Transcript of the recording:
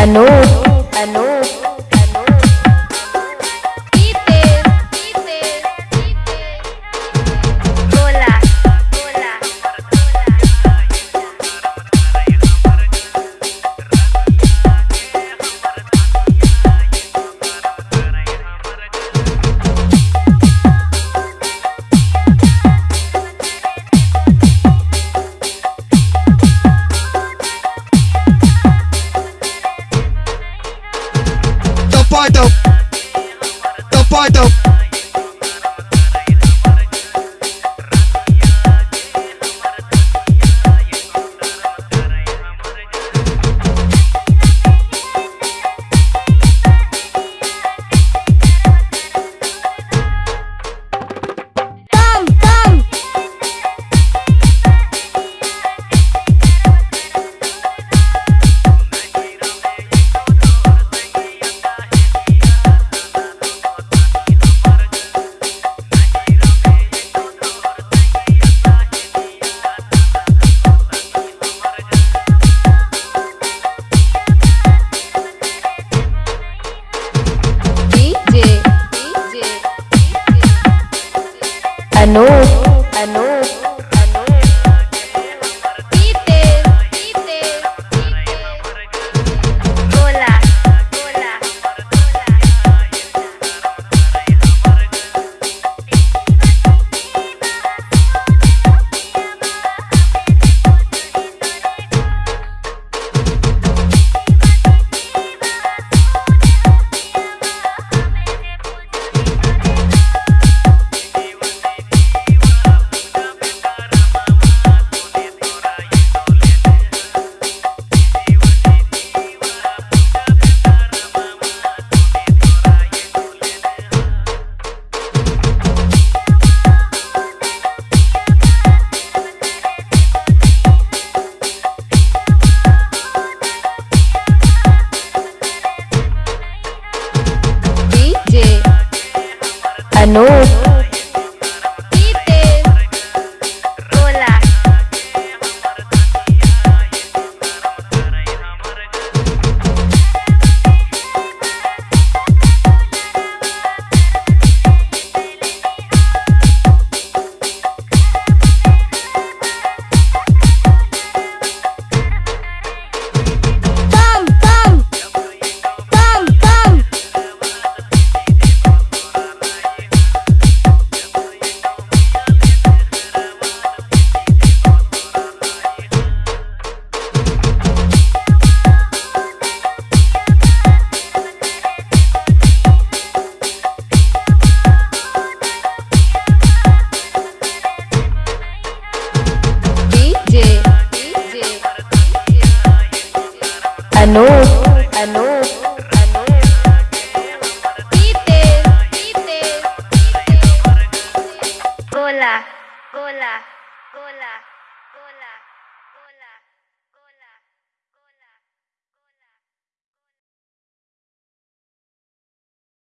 Anoop Anoop the part the fight. Anoop Anoop Anoop पीते पीते गोला गोला गोला